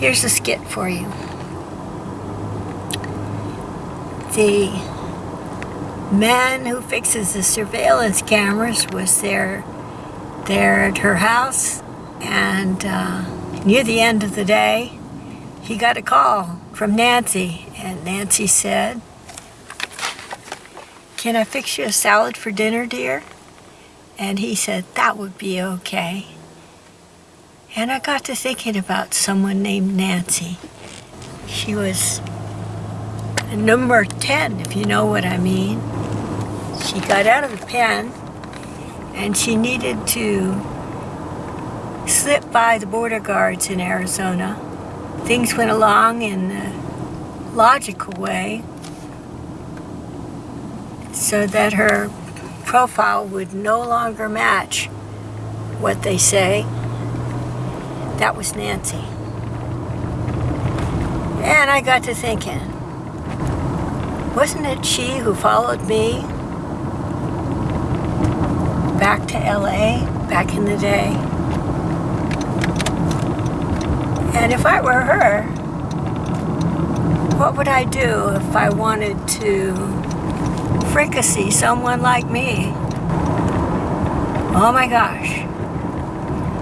Here's a skit for you. The man who fixes the surveillance cameras was there, there at her house, and uh, near the end of the day, he got a call from Nancy, and Nancy said, can I fix you a salad for dinner, dear? And he said, that would be okay. And I got to thinking about someone named Nancy. She was number 10, if you know what I mean. She got out of the pen and she needed to slip by the border guards in Arizona. Things went along in a logical way so that her profile would no longer match what they say. That was Nancy. And I got to thinking, wasn't it she who followed me back to LA back in the day? And if I were her, what would I do if I wanted to fricassee someone like me? Oh my gosh.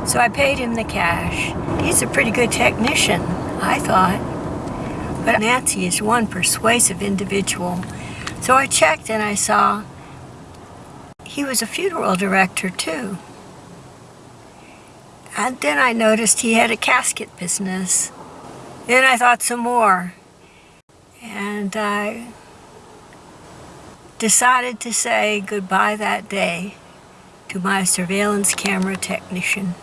So I paid him the cash. He's a pretty good technician, I thought. But Nancy is one persuasive individual. So I checked and I saw he was a funeral director too. And then I noticed he had a casket business. Then I thought some more. And I decided to say goodbye that day to my surveillance camera technician.